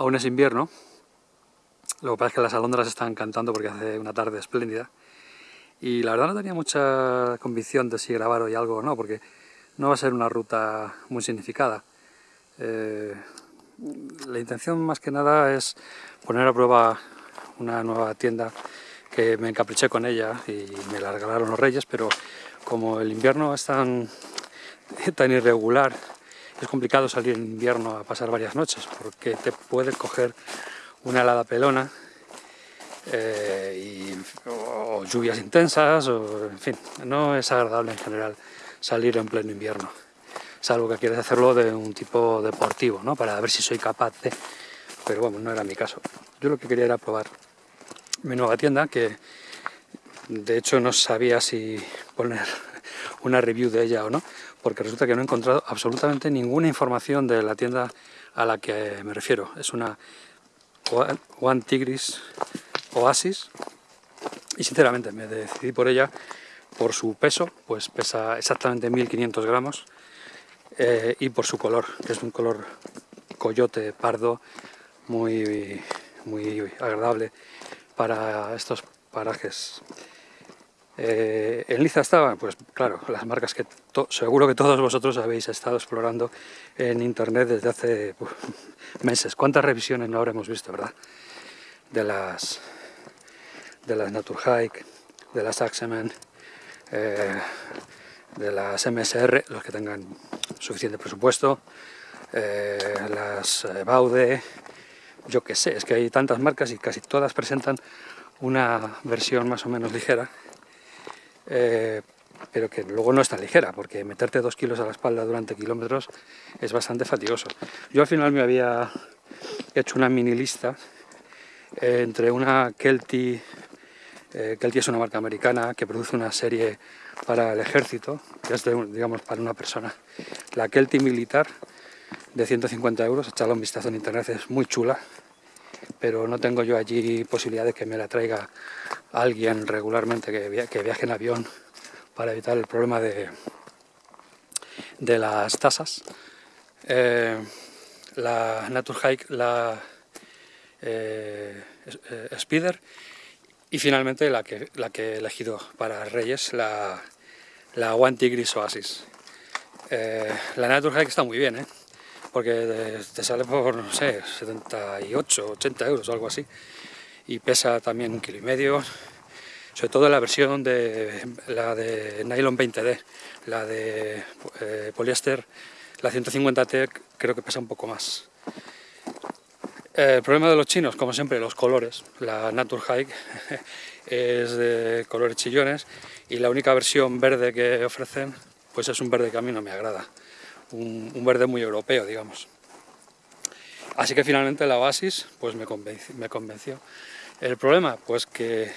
Aún es invierno, lo que pasa es que las alondras están cantando porque hace una tarde espléndida. Y la verdad no tenía mucha convicción de si grabar hoy algo o no, porque no va a ser una ruta muy significada. Eh, la intención más que nada es poner a prueba una nueva tienda que me encapriché con ella y me la regalaron los reyes, pero como el invierno es tan, tan irregular, es complicado salir en invierno a pasar varias noches, porque te puede coger una helada pelona eh, o lluvias intensas, o, en fin, no es agradable en general salir en pleno invierno, salvo que quieres hacerlo de un tipo deportivo, ¿no? para ver si soy capaz de... Pero bueno, no era mi caso. Yo lo que quería era probar mi nueva tienda, que de hecho no sabía si poner una review de ella o no, porque resulta que no he encontrado absolutamente ninguna información de la tienda a la que me refiero. Es una One Tigris Oasis y sinceramente me decidí por ella por su peso, pues pesa exactamente 1500 gramos eh, y por su color, que es un color coyote pardo muy, muy agradable para estos parajes. Eh, en Liza estaban, pues claro, las marcas que seguro que todos vosotros habéis estado explorando en internet desde hace meses. ¿Cuántas revisiones no habremos visto, verdad? De las de las Naturhike, de las Axemen, eh, de las MSR, los que tengan suficiente presupuesto, eh, las eh, Baude, yo qué sé, es que hay tantas marcas y casi todas presentan una versión más o menos ligera, pero que luego no es tan ligera, porque meterte dos kilos a la espalda durante kilómetros es bastante fatigoso. Yo al final me había hecho una mini lista entre una Kelty eh, Kelty es una marca americana que produce una serie para el ejército, que es, digamos, para una persona. La Kelty militar, de 150 euros, echadle un vistazo en internet, es muy chula, pero no tengo yo allí posibilidad de que me la traiga alguien regularmente que, viaje en avión para evitar el problema de, de las tasas. Eh, la Naturhike, la eh, eh Spider y finalmente la que, la que he elegido para Reyes, la, la One Tigris Oasis. Eh, la Naturhack está muy bien, ¿eh? Porque te sale por, no sé, 78, 80 euros o algo así. Y pesa también un kilo y medio, sobre todo la versión de la de nylon 20D, la de eh, poliéster, la 150T creo que pesa un poco más. El problema de los chinos, como siempre, los colores. La Naturhike es de colores chillones y la única versión verde que ofrecen pues es un verde que a mí no me agrada. Un, verde muy europeo, digamos. Así que finalmente la Oasis pues me convenció, El problema, pues que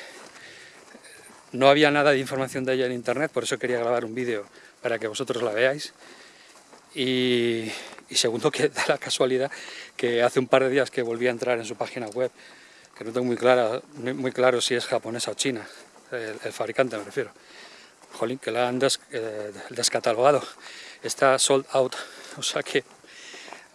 no había nada de información de ella en internet, por eso quería grabar un vídeo para que vosotros la veáis. Y, y segundo que da la casualidad que hace un par de días que volví a entrar en su página web, que no tengo muy, clara, muy claro si es japonesa o china, el, fabricante me refiero. Jolín, que la han eh, descatalogado, está sold out, o sea que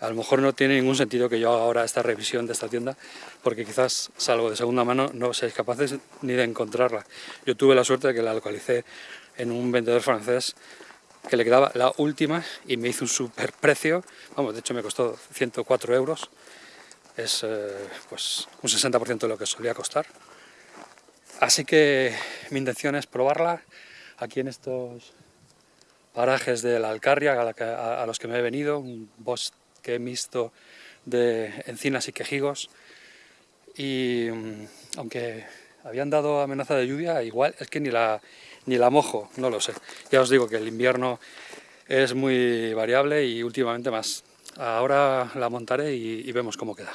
a lo mejor no tiene ningún sentido que yo haga ahora esta revisión de esta tienda, porque quizás, salvo de segunda mano, no seáis capaces ni de encontrarla. Yo tuve la suerte de que la localicé en un vendedor francés que le quedaba la última y me hizo un super precio, vamos, de hecho me costó 104 euros, es eh, pues un 60% de lo que solía costar. Así que mi intención es probarla aquí en estos parajes de la Alcarria a, los que me he venido, un bosque mixto de encinas y quejigos y mm, aunque habían dado amenaza de lluvia, igual es que ni la, ni la mojo, no lo sé. Ya os digo que el invierno es muy variable y últimamente más. Ahora la montaré y, vemos cómo queda.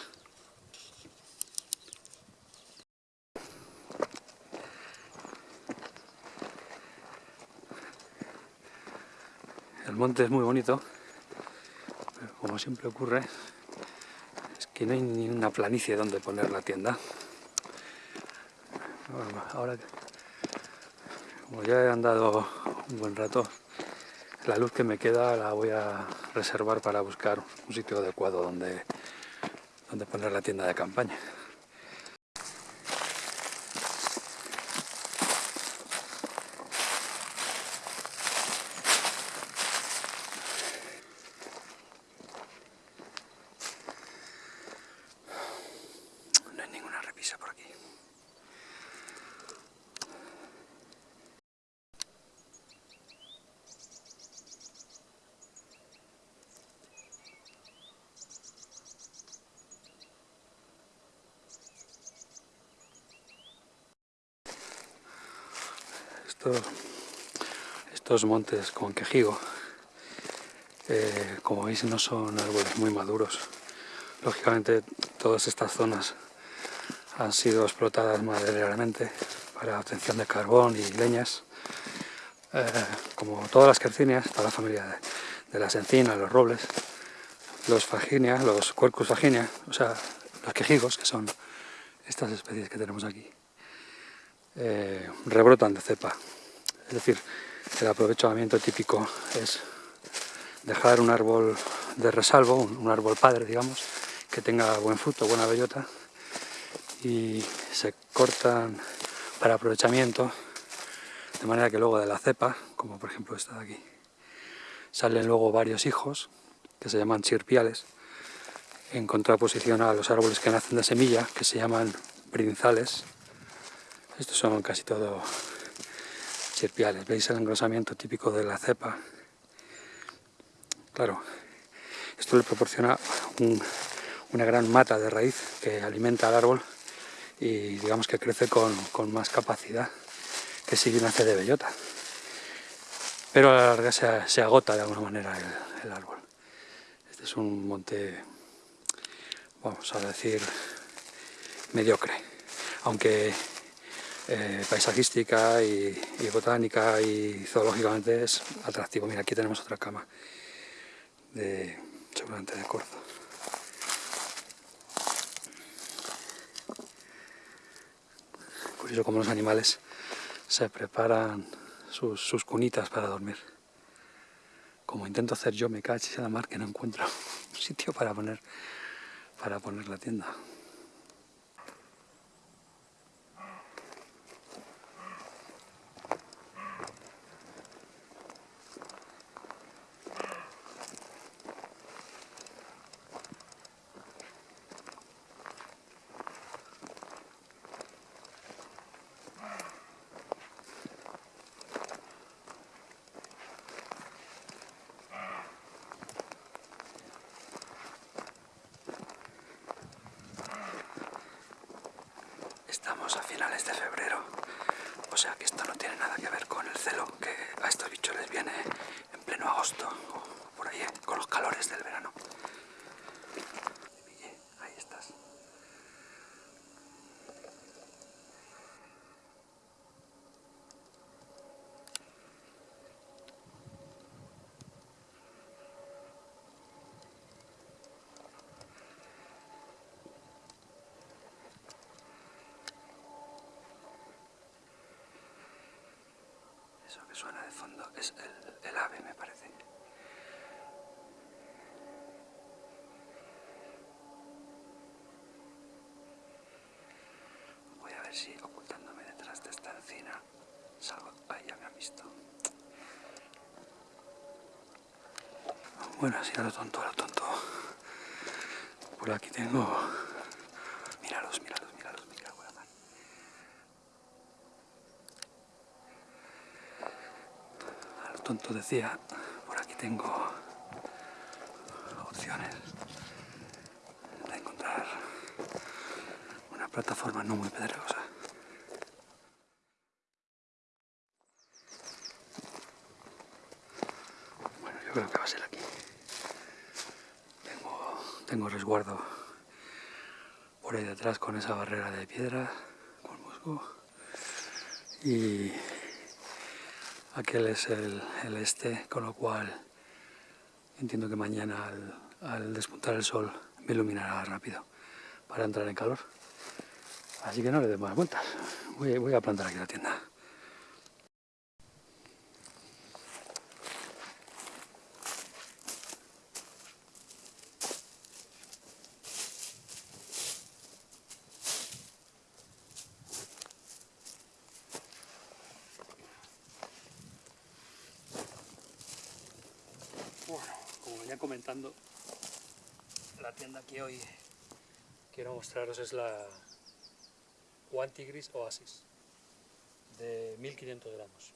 El monte es muy bonito, pero como siempre ocurre, es que no hay ni una planicie donde poner la tienda. ahora como ya he andado un buen rato, la luz que me queda la voy a reservar para buscar un sitio adecuado donde, donde poner la tienda de campaña. No hay ninguna repisa por aquí. Estos, estos montes con quejigo, eh, como veis, no son árboles muy maduros. Lógicamente, todas estas zonas han sido explotadas madereramente para obtención de carbón y leñas. Eh, como todas las quercinias, toda la familia de, de, las encinas, los robles, los faginia, los quercus faginia, o sea, los quejigos, que son estas especies que tenemos aquí, eh, rebrotan de cepa. Es decir, el aprovechamiento típico es dejar un árbol de resalvo, un, árbol padre, digamos, que tenga buen fruto, buena bellota, y se cortan para aprovechamiento, de manera que luego de la cepa, como por ejemplo esta de aquí, salen luego varios hijos, que se llaman chirpiales, en contraposición a los árboles que nacen de semilla, que se llaman brinzales. Estos son casi todo ¿Veis el engrosamiento típico de la cepa? Claro, esto le proporciona un, una gran mata de raíz que alimenta al árbol y digamos que crece con, más capacidad que si nace de bellota. Pero a la larga se, agota de alguna manera el, árbol. Este es un monte, vamos a decir, mediocre, aunque eh, paisajística y, botánica y zoológicamente es atractivo. Mira, aquí tenemos otra cama de seguramente de corzo. Curioso como los animales se preparan sus, sus, cunitas para dormir. Como intento hacer yo, me cacho en la mar que no encuentro un sitio para poner, para poner la tienda. Estamos a finales de febrero, o sea que esto no tiene nada que ver con el celo que a estos bichos les viene en pleno agosto o por ahí, con los calores del verano. Ahí estás. Eso que suena de fondo es el, el ave, me parece. Voy a ver si ocultándome detrás de esta encina salgo. Ahí ya me han visto. Bueno, así a lo tonto, a lo tonto. Por aquí tengo... Míralos, míralos, míralos, me cago la. A lo tonto decía, por aquí tengo opciones de encontrar una plataforma no muy pedregosa. Bueno, yo creo que va a ser aquí. Tengo, resguardo por ahí detrás con esa barrera de piedra, con musgo. Y aquel es el, el este, con lo cual entiendo que mañana al, al despuntar el sol me iluminará rápido para entrar en calor. Así que no le dé más vueltas. Voy, voy, a plantar aquí la tienda. venía comentando, la tienda que hoy quiero mostraros es la Tigris Oasis de 1500 gramos.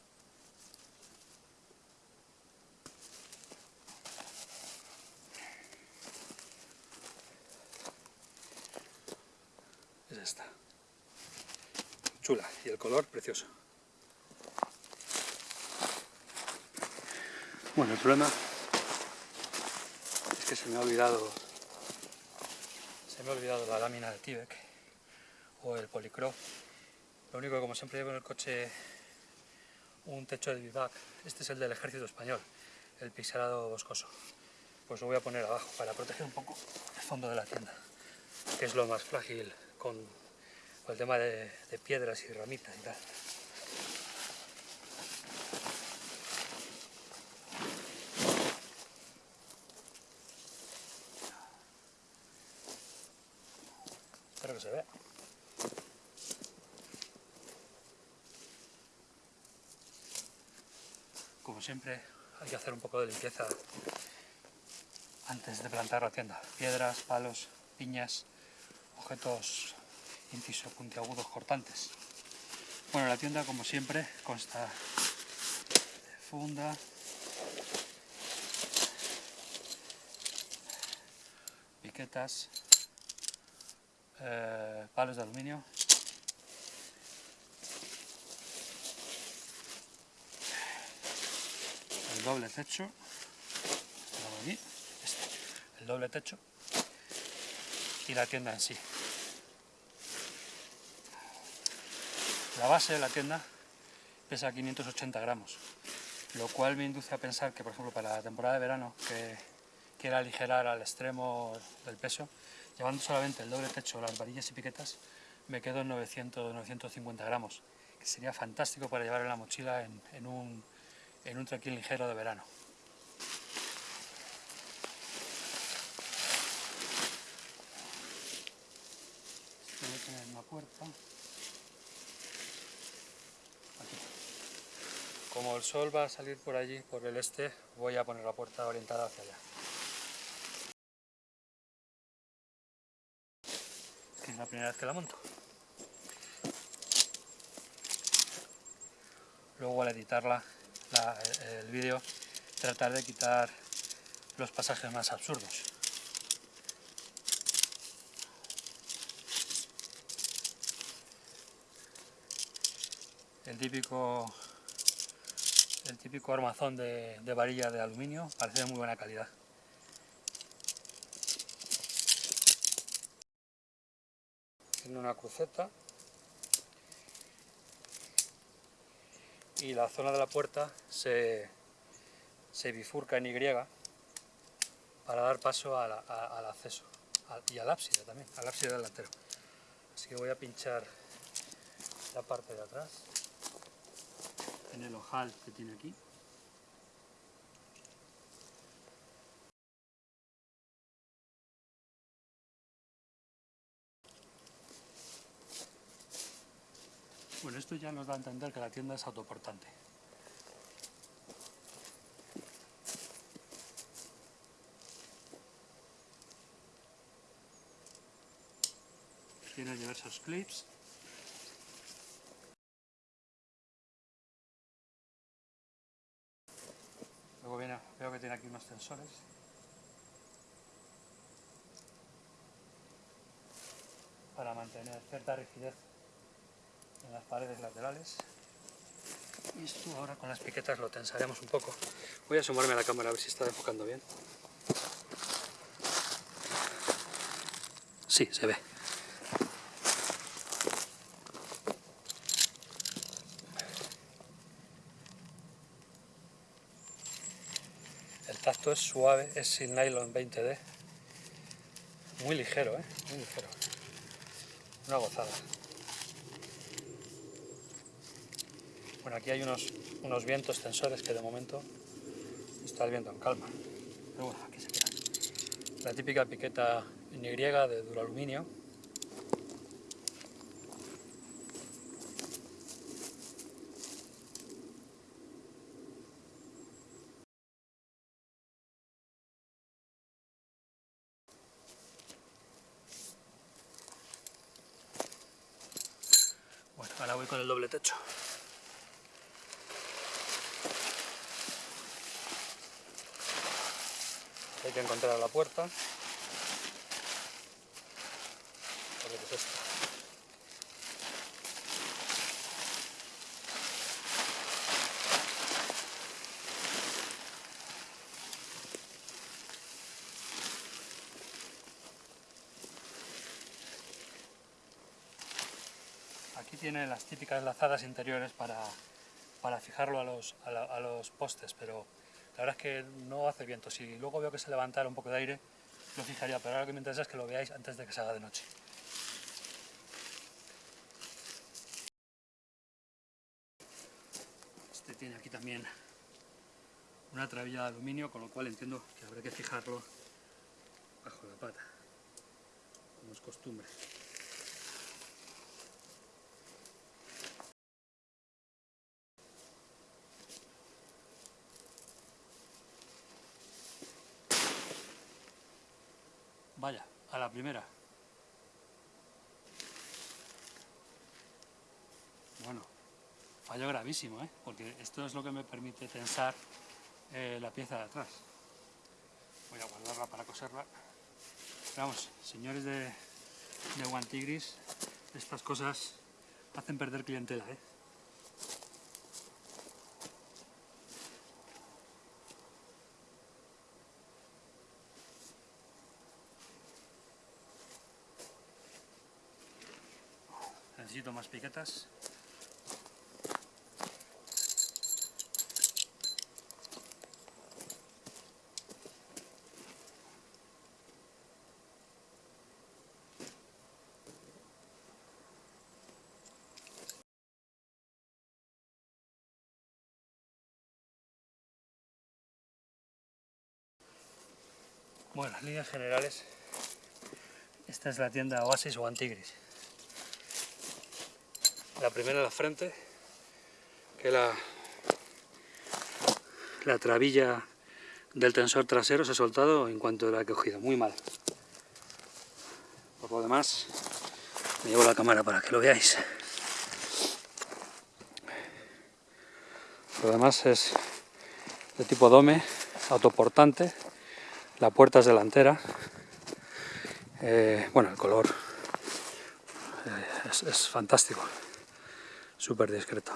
Es esta. Chula y el color precioso. Bueno, el problema es que se me ha olvidado se me ha olvidado la lámina de Tibek o el Policro. Lo único que como siempre llevo en el coche un techo de bivac. Este es el del ejército español, el pixelado boscoso. Pues lo voy a poner abajo para proteger un poco el fondo de la tienda, que es lo más frágil con, el tema de, de piedras y ramitas y tal. Espero que se vea. Como siempre, hay que hacer un poco de limpieza antes de plantar la tienda. Piedras, palos, piñas, objetos inciso puntiagudos cortantes. Bueno, la tienda, como siempre, consta funda, piquetas, eh, palos de aluminio, el doble techo, este, el doble techo y la tienda en sí. La base de la tienda pesa 580 gramos, lo cual me induce a pensar que, por ejemplo, para la temporada de verano, que quiera aligerar al extremo del peso, llevando solamente el doble techo, las varillas y piquetas, me quedo en 900-950 gramos, que sería fantástico para llevar en la mochila en, un, en un tranquil ligero de verano. Voy una puerta. Como el sol va a salir por allí, por el este, voy a poner la puerta orientada hacia allá. es la primera vez que la monto. Luego al editarla, el vídeo, tratar de quitar los pasajes más absurdos. El típico el típico armazón de, de varilla de aluminio parece de muy buena calidad. tiene una cruceta y la zona de la puerta se, bifurca en Y para dar paso al acceso y al ábside también, al ábside delantero. Así que voy a pinchar la parte de atrás en el ojal que tiene aquí. Bueno, esto ya nos da a entender que la tienda es autoportante. Tiene diversos clips. Luego viene, veo que tiene aquí unos tensores. Para mantener cierta rigidez en las paredes laterales. Y esto ahora con las piquetas lo tensaremos un poco. Voy a asomarme a la cámara a ver si está enfocando bien. Sí, se ve. El tacto es suave, es sin nylon 20D. Muy ligero, ¿eh? Muy ligero. Una gozada. Bueno, aquí hay unos, unos vientos tensores que de momento está el viento en calma. La típica piqueta en de duraluminio voy con el doble techo. Hay que encontrar la puerta. A ver qué es esto. Tiene las típicas lazadas interiores para, para fijarlo a los, a los postes, pero la verdad es que no hace viento. Si luego veo que se levantara un poco de aire, lo fijaría, pero ahora lo que me interesa es que lo veáis antes de que se haga de noche. Este tiene aquí también una trabilla de aluminio, con lo cual entiendo que habrá que fijarlo bajo la pata, como es costumbre. Vaya, a la primera. Bueno, fallo gravísimo, ¿eh? porque esto es lo que me permite tensar eh, la pieza de atrás. Voy a guardarla para coserla. Vamos, señores de, de Guantigris, estas cosas hacen perder clientela. ¿eh? Necesito más piquetas. Bueno, en líneas generales, esta es la tienda Oasis o Antigris. La primera en la frente, que la, la trabilla del tensor trasero se ha soltado en cuanto la he cogido, muy mal. Por lo demás, me llevo la cámara para que lo veáis. Lo demás es de tipo dome, autoportante, la puerta es delantera, Eh, bueno, el color eh, es fantástico, súper discreto.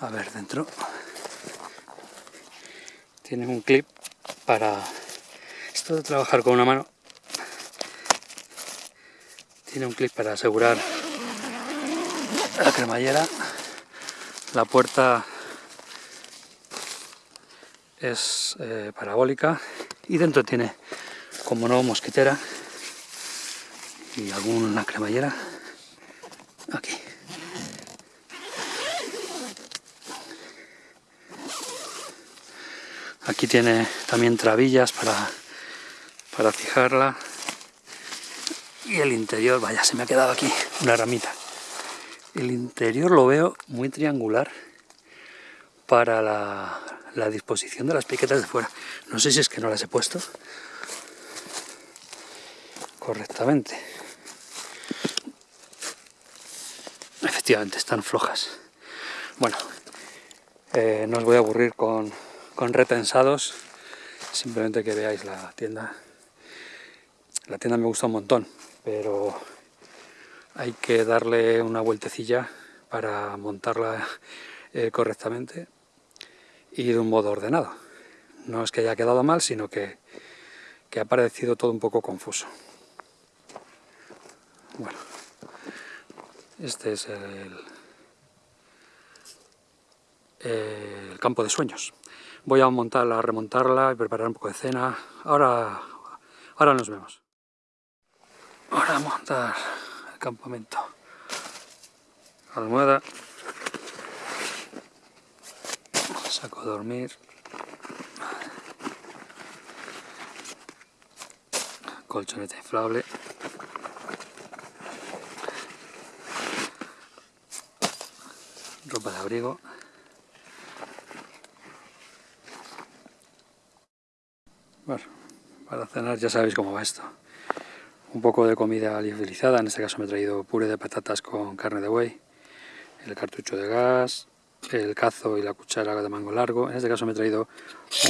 A ver, dentro tiene un clip para esto de trabajar con una mano. Tiene un clip para asegurar la cremallera. La puerta es eh, parabólica y dentro tiene como no mosquetera y alguna cremallera tiene también trabillas para para fijarla y el interior vaya se me ha quedado aquí una ramita el interior lo veo muy triangular para la, la disposición de las piquetas de fuera. No sé si es que no las he puesto correctamente. Efectivamente, están flojas. Bueno, eh, no os voy a aburrir con, con retensados, simplemente que veáis la tienda. La tienda me gusta un montón, pero hay que darle una vueltecilla para montarla eh, correctamente y de un modo ordenado. No es que haya quedado mal, sino que, que ha parecido todo un poco confuso. Bueno, este es el, el campo de sueños. Voy a montarla, a remontarla y preparar un poco de cena. Ahora, ahora nos vemos. Ahora a montar el campamento. Almohada. Saco a dormir. Colchoneta inflable. Ropa de abrigo. Bueno, para cenar ya sabéis cómo va esto. un poco de comida liofilizada, en este caso me he traído puré de patatas con carne de buey, el cartucho de gas, el cazo y la cuchara de mango largo, en este caso me he traído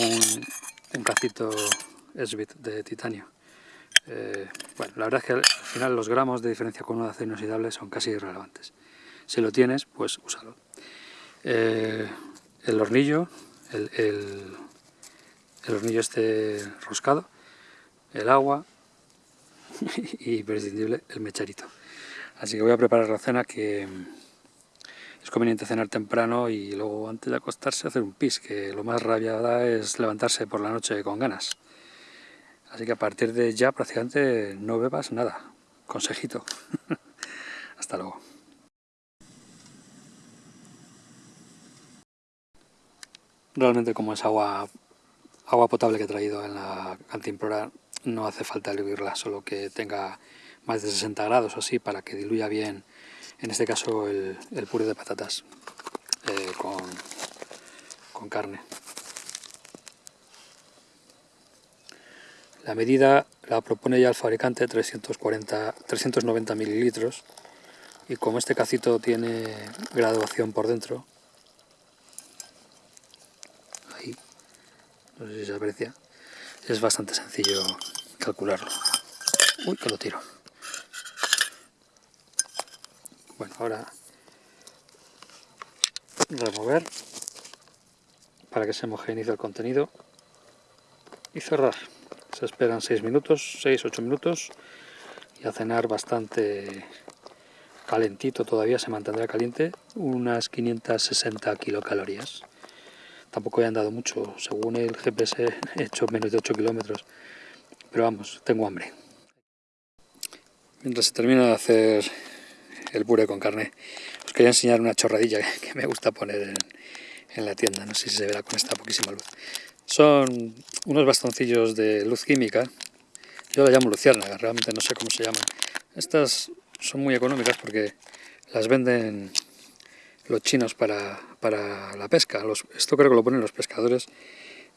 un, un cacito Esbit de titanio. Eh, bueno, la verdad es que al final los gramos de diferencia con un acero inoxidable son casi irrelevantes. Si lo tienes, pues úsalo. Eh, el hornillo, el, hornillo este roscado, el agua y imprescindible el mecharito. Así que voy a preparar la cena que es conveniente cenar temprano y luego antes de acostarse hacer un pis, que lo más rabia es levantarse por la noche con ganas. Así que a partir de ya prácticamente no bebas nada. Consejito. Hasta luego. Realmente como es agua, agua potable que he traído en la cantimplora, no hace falta hervirla, solo que tenga más de 60 grados o así para que diluya bien, en este caso el, puré de patatas eh, con, con carne. La medida la propone ya el fabricante 340, 390 mililitros y como este cacito tiene graduación por dentro, ahí, no sé si se aprecia, es bastante sencillo calcularlo. Uy, que lo tiro. Bueno, ahora remover para que se homogenice el contenido y cerrar. Se esperan 6 minutos, 6-8 minutos y a cenar bastante calentito todavía, se mantendrá caliente, unas 560 kilocalorías. Tampoco he andado mucho, según el GPS he hecho menos de 8 kilómetros, pero vamos, tengo hambre. Mientras se termina de hacer el puré con carne, os quería enseñar una chorradilla que me gusta poner en, la tienda, no sé si se verá con esta poquísima luz. Son unos bastoncillos de luz química, yo la llamo luciérnaga, realmente no sé cómo se llaman. Estas son muy económicas porque las venden los chinos para, la pesca. esto creo que lo ponen los pescadores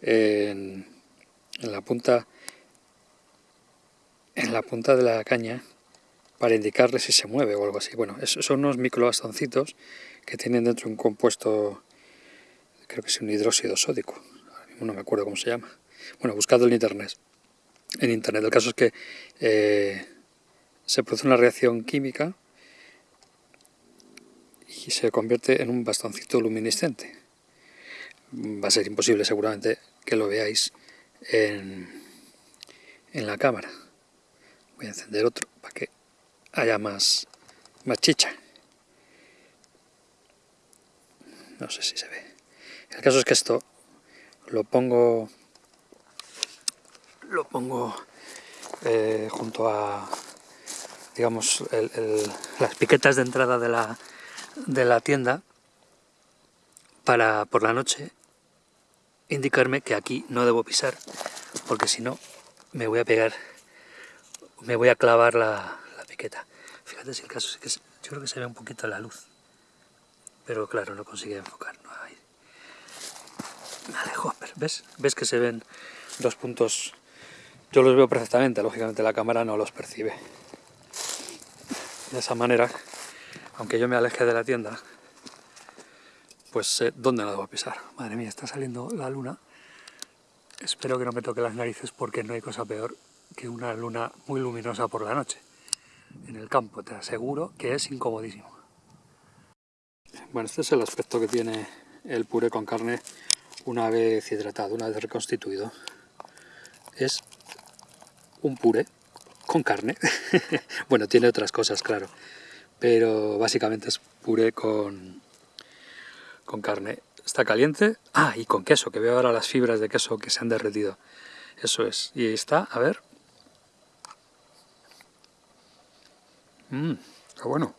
en, la punta en la punta de la caña para indicarle si se mueve o algo así. Bueno, son unos microbastoncitos que tienen dentro un compuesto, creo que es un hidróxido sódico, no me acuerdo cómo se llama. Bueno, buscado en internet. En internet. El caso es que eh, se produce una reacción química y se convierte en un bastoncito luminiscente. Va a ser imposible seguramente que lo veáis en, en la cámara. Voy a encender otro para que haya más, más chicha. No sé si se ve. El caso es que esto lo pongo lo pongo eh, junto a digamos las piquetas de entrada de la, de la tienda para por la noche indicarme que aquí no debo pisar porque si no me voy a pegar me voy a clavar la, la piqueta fíjate si el caso es que yo creo que se ve un poquito la luz pero claro no consigue enfocar no me alejo, ¿ves? ¿Ves que se ven dos puntos? Yo los veo perfectamente, lógicamente la cámara no los percibe. De esa manera, aunque yo me aleje de la tienda, pues sé dónde no debo pisar. Madre mía, está saliendo la luna. Espero que no me toque las narices porque no hay cosa peor que una luna muy luminosa por la noche. En el campo, te aseguro que es incomodísimo. Bueno, este es el aspecto que tiene el puré con carne una vez hidratado, una vez reconstituido. Es un puré con carne. bueno, tiene otras cosas, claro. Pero básicamente es puré con, con carne. Está caliente. Ah, y con queso, que veo ahora las fibras de queso que se han derretido. Eso es. Y ahí está, a ver. Mmm, está bueno.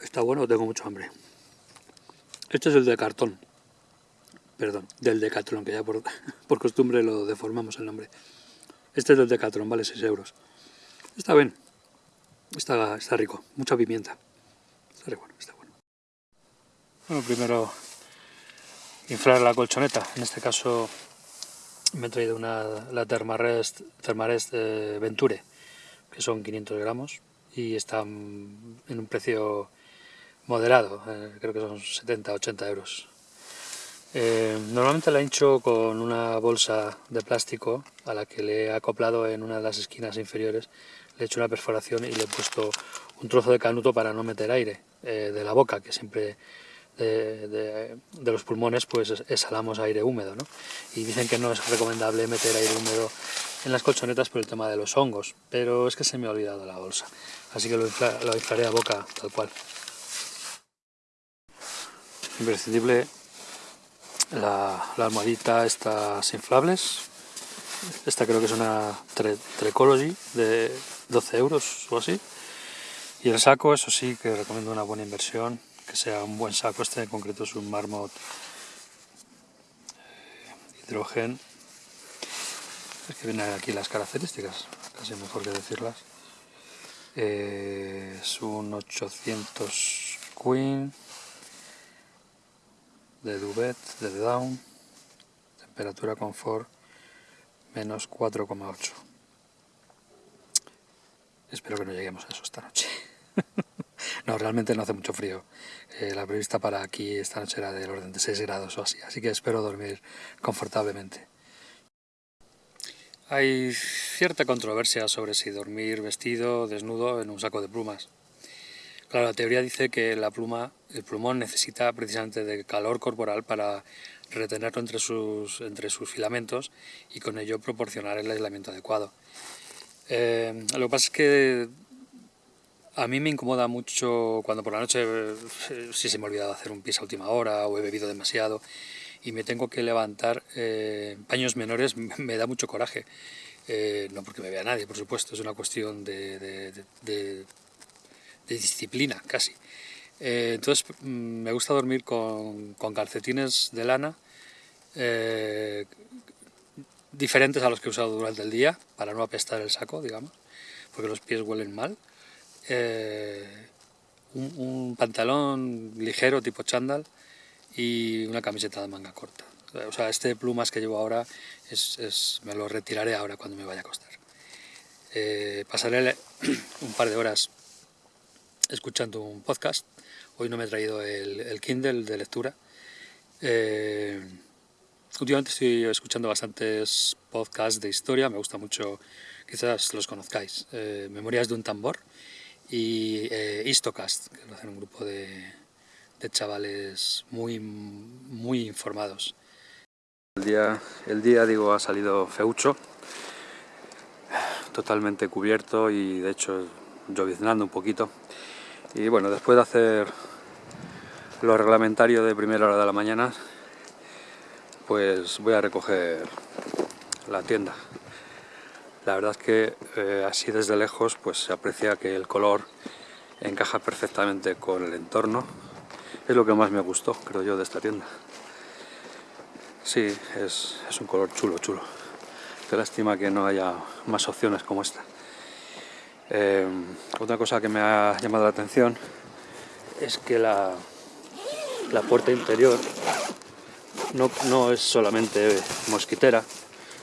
Está bueno, tengo mucho hambre. Este es el de cartón perdón, del Decathlon, que ya por, costumbre lo deformamos el nombre. Este es del Decathlon, vale 6 euros. Está bien, está, está rico, mucha pimienta. Está bueno, está bueno. Bueno, primero inflar la colchoneta, en este caso me he traído una, la Thermarest, Thermarest Venture, que son 500 gramos y están en un precio moderado, eh, creo que son 70-80 euros. Eh, normalmente la hincho con una bolsa de plástico a la que le he acoplado en una de las esquinas inferiores, le he hecho una perforación y le he puesto un trozo de canuto para no meter aire de la boca, que siempre de, los pulmones pues exhalamos aire húmedo ¿no? y dicen que no es recomendable meter aire húmedo en las colchonetas por el tema de los hongos pero es que se me ha olvidado la bolsa así que lo, inflaré a boca tal cual imprescindible la, almohadita estas inflables esta creo que es una Trecology de 12 euros o así y el saco eso sí que recomiendo una buena inversión que sea un buen saco, este en concreto es un Marmot eh, hidrogen. Es que vienen aquí las características, casi mejor que decirlas. Eh, es un 800 Queen de Duvet, de Down, temperatura confort menos 4,8. Espero que no lleguemos a eso esta noche. No, realmente no hace mucho frío. Eh, la prevista para aquí esta noche era del orden de 6 grados o así, así que espero dormir confortablemente. Hay cierta controversia sobre si dormir vestido, desnudo, en un saco de plumas. Claro, la teoría dice que la pluma, el plumón necesita precisamente de calor corporal para retenerlo entre sus, entre sus filamentos y con ello proporcionar el aislamiento adecuado. Eh, lo que pasa es que a mí me incomoda mucho cuando por la noche, eh, si se me ha olvidado hacer un pis a última hora o he bebido demasiado y me tengo que levantar eh, paños menores, me da mucho coraje. Eh, no porque me vea nadie, por supuesto, es una cuestión de, disciplina casi. entonces mm, me gusta dormir con, con calcetines de lana diferentes a los que he usado durante el día, para no apestar el saco, digamos, porque los pies huelen mal. Eh, un, pantalón ligero tipo chándal y una camiseta de manga corta. O sea, este plumas que llevo ahora es, me lo retiraré ahora cuando me vaya a acostar. Eh, pasaré un par de horas escuchando un podcast. Hoy no me he traído el, Kindle de lectura. Eh, últimamente estoy escuchando bastantes podcasts de historia, me gusta mucho, quizás los conozcáis. Memorias de un tambor, y eh, Istocast, que lo hacen un grupo de, chavales muy, muy informados. El día, el día, digo, ha salido feucho, totalmente cubierto y de hecho lloviznando un poquito. Y bueno, después de hacer lo reglamentario de primera hora de la mañana, pues voy a recoger la tienda. La verdad es que eh, así desde lejos pues se aprecia que el color encaja perfectamente con el entorno. Es lo que más me gustó, creo yo, de esta tienda. Sí, es, un color chulo, chulo. Qué lástima que no haya más opciones como esta. Eh, otra cosa que me ha llamado la atención es que la, la puerta interior no, no es solamente mosquitera,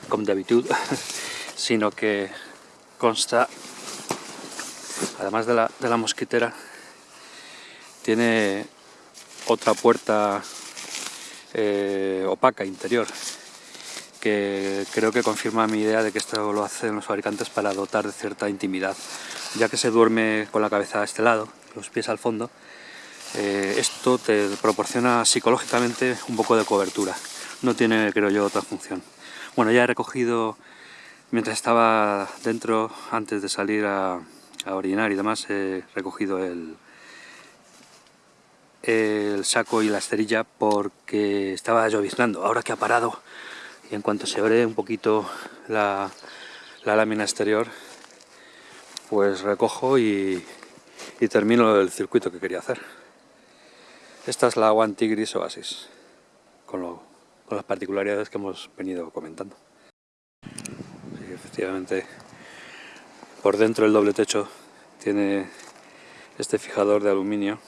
como de habitud, sino que consta, además de la, mosquitera, tiene otra puerta eh, opaca interior que creo que confirma mi idea de que esto lo hacen los fabricantes para dotar de cierta intimidad. Ya que se duerme con la cabeza a este lado, los pies al fondo eh, esto te proporciona psicológicamente un poco de cobertura. No tiene creo yo otra función. Bueno ya he recogido Mientras estaba dentro, antes de salir a, orinar y demás, he recogido el, el saco y la esterilla porque estaba lloviznando. Ahora que ha parado y en cuanto se abre un poquito la, lámina exterior, pues recojo y, termino el circuito que quería hacer. Esta es la One Tigris Oasis, con, con las particularidades que hemos venido comentando efectivamente por dentro el doble techo tiene este fijador de aluminio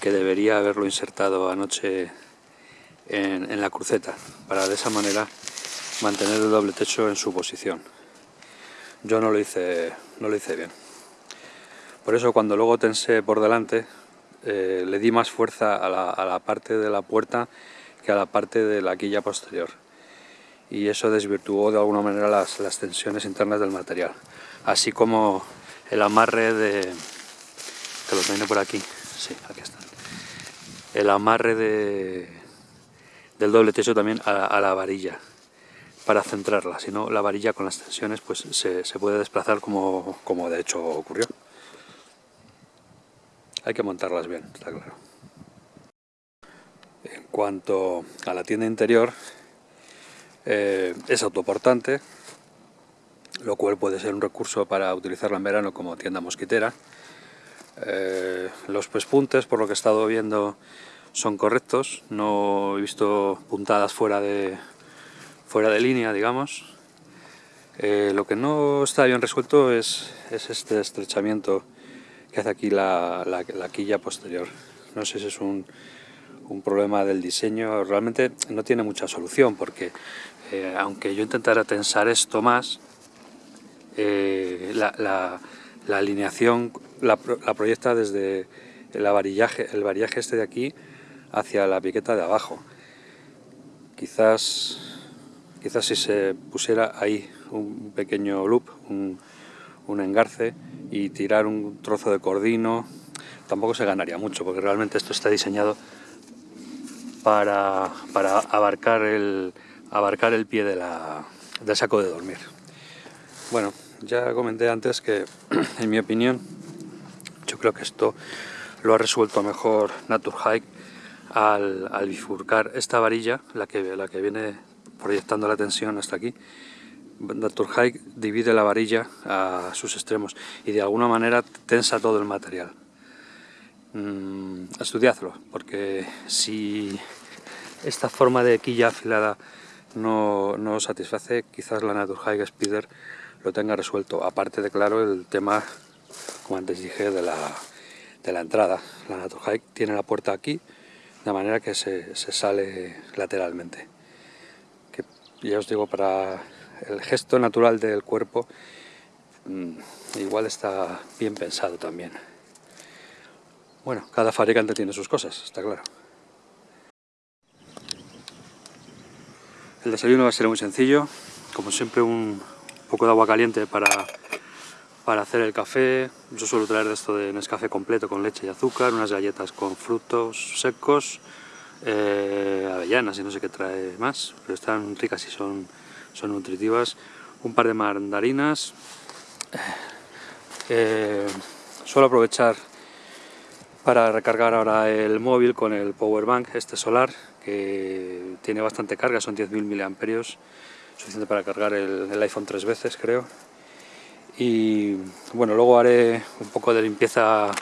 que debería haberlo insertado anoche en, la cruceta para de esa manera mantener el doble techo en su posición. Yo no lo hice, no lo hice bien. Por eso cuando luego tensé por delante, eh, le di más fuerza a la, a la parte de la puerta que a la parte de la quilla posterior. Y eso desvirtuó de alguna manera las, las tensiones internas del material. Así como el amarre de... que los viene por aquí. Sí, aquí están. El amarre de, del doble techo también a, la varilla para centrarla, si no la varilla con las tensiones pues se, se puede desplazar como, como de hecho ocurrió. Hay que montarlas bien, está claro. En cuanto a la tienda interior, eh, es autoportante, lo cual puede ser un recurso para utilizarla en verano como tienda mosquitera. Eh, los pespuntes, por lo que he estado viendo, son correctos, no he visto puntadas fuera de, fuera de línea, digamos. Eh, lo que no está bien resuelto es, es este estrechamiento que hace aquí la, la, la quilla posterior. No sé si es un, un, problema del diseño, realmente no tiene mucha solución porque eh, aunque yo intentara tensar esto más, eh, la, la, la, alineación la, proyecta desde el varillaje, el varillaje este de aquí hacia la piqueta de abajo. Quizás, quizás si se pusiera ahí un pequeño loop, un, engarce y tirar un trozo de cordino tampoco se ganaría mucho porque realmente esto está diseñado para, para abarcar, el, abarcar el pie de la, del saco de dormir. Bueno, ya comenté antes que en mi opinión yo creo que esto lo ha resuelto mejor Naturhike al, bifurcar esta varilla, la que, la que viene proyectando la tensión hasta aquí, Naturhike divide la varilla a sus extremos y de alguna manera tensa todo el material. Mm, estudiadlo, porque si esta forma de quilla afilada no, no satisface, quizás la Naturhike Speeder lo tenga resuelto. Aparte de, claro, el tema, como antes dije, de la, de la entrada. La Naturhike tiene la puerta aquí, de manera que se, sale lateralmente. Que ya os digo, para el gesto natural del cuerpo mmm, igual está bien pensado también. Bueno, cada fabricante tiene sus cosas, está claro. El desayuno va a ser muy sencillo, como siempre un poco de agua caliente para, para hacer el café. Yo suelo traer esto de Nescafé completo con leche y azúcar, unas galletas con frutos secos, eh, avellanas y no sé qué trae más, pero están ricas y son son nutritivas, un par de mandarinas. Eh, suelo aprovechar para recargar ahora el móvil con el power bank este solar que tiene bastante carga, son 10.000 miliamperios, suficiente para cargar el, el, iPhone tres veces creo. Y bueno, luego haré un poco de limpieza,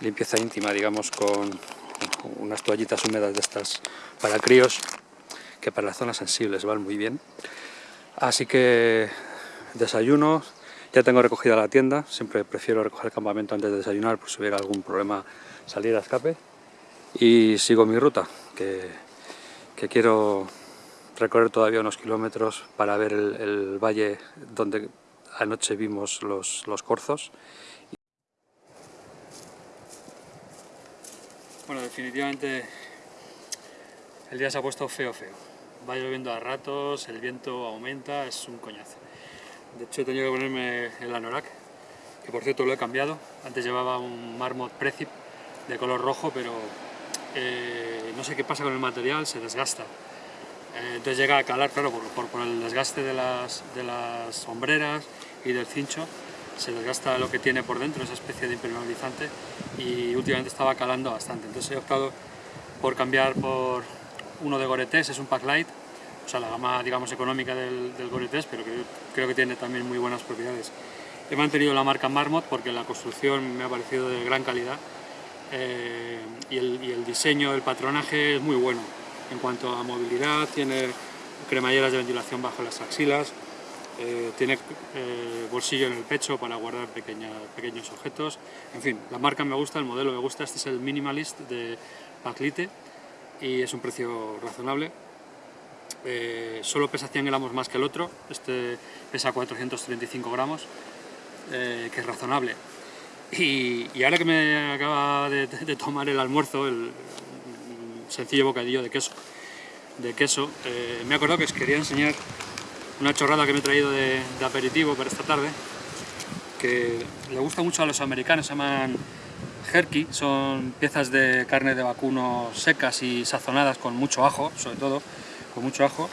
limpieza íntima, digamos, con unas toallitas húmedas de estas para críos, que para las zonas sensibles van muy bien. Así que desayuno, ya tengo recogida la tienda, siempre prefiero recoger el campamento antes de desayunar por si hubiera algún problema salir a escape. Y sigo mi ruta, que, que quiero recorrer todavía unos kilómetros para ver el, el valle donde anoche vimos los, los corzos. Bueno, definitivamente el día se ha puesto feo, feo va lloviendo a ratos, el viento aumenta, es un coñazo. De hecho he tenido que ponerme el anorak, que por cierto lo he cambiado. Antes llevaba un Marmot Precip de color rojo, pero eh, no sé qué pasa con el material, se desgasta. Eh, entonces llega a calar, claro, por, por, por, el desgaste de las, de las sombreras y del cincho, se desgasta lo que tiene por dentro, esa especie de impermeabilizante, y últimamente estaba calando bastante. Entonces he optado por cambiar por uno de Gore-Tex, es un pack light, o sea, la gama digamos económica del, del pero que creo que tiene también muy buenas propiedades. He mantenido la marca Marmot porque la construcción me ha parecido de gran calidad eh, y, el, y, el, diseño, el patronaje es muy bueno. En cuanto a movilidad, tiene cremalleras de ventilación bajo las axilas, eh, tiene eh, bolsillo en el pecho para guardar pequeña, pequeños objetos. En fin, la marca me gusta, el modelo me gusta. Este es el Minimalist de Paclite y es un precio razonable. eh, solo pesa 100 gramos más que el otro, este pesa 435 gramos, eh, que es razonable. Y, ahora que me acaba de, tomar el almuerzo, el, sencillo bocadillo de queso, de queso eh, me he acordado que os quería enseñar una chorrada que me he traído de, aperitivo para esta tarde, que le gusta mucho a los americanos, se llaman jerky, son piezas de carne de vacuno secas y sazonadas con mucho ajo, sobre todo, con mucho ajo.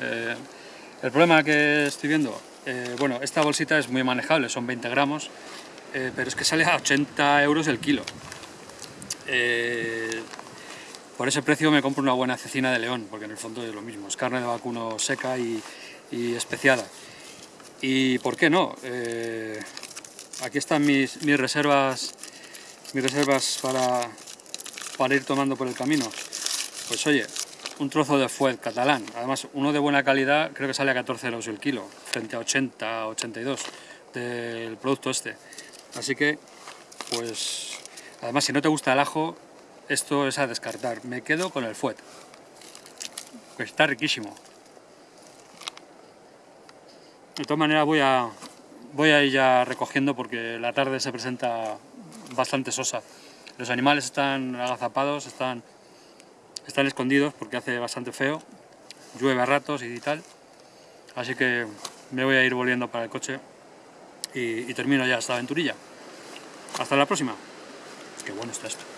Eh, el problema que estoy viendo, eh, bueno, esta bolsita es muy manejable, son 20 gramos, eh, pero es que sale a 80 euros el kilo. por ese precio me compro una buena cecina de león, porque en el fondo es lo mismo, es carne de vacuno seca y, y especiada. ¿Y por qué no? aquí están mis, mis reservas mis reservas para, para ir tomando por el camino. Pues oye, un trozo de fuet catalán, además uno de buena calidad, creo que sale a 14 euros el kilo, frente a 80, 82 del producto este. Así que, pues, además si no te gusta el ajo, esto es a descartar. Me quedo con el fuet, está riquísimo. De todas maneras voy a, voy ir ya recogiendo porque la tarde se presenta bastante sosa. Los animales están agazapados, están, están escondidos porque hace bastante feo, llueve a ratos y tal. Así que me voy a ir volviendo para el coche y, y termino ya esta aventurilla. Hasta la próxima. Qué bueno está esto.